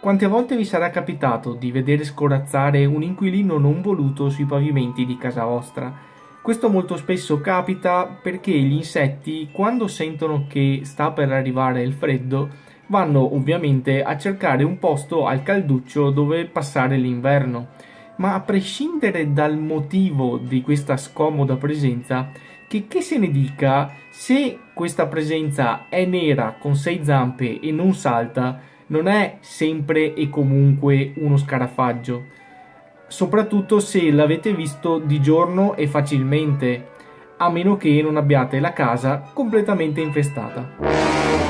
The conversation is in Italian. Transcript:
Quante volte vi sarà capitato di vedere scorazzare un inquilino non voluto sui pavimenti di casa vostra? Questo molto spesso capita perché gli insetti, quando sentono che sta per arrivare il freddo, vanno ovviamente a cercare un posto al calduccio dove passare l'inverno. Ma a prescindere dal motivo di questa scomoda presenza, che, che se ne dica, se questa presenza è nera con sei zampe e non salta, non è sempre e comunque uno scarafaggio, soprattutto se l'avete visto di giorno e facilmente, a meno che non abbiate la casa completamente infestata.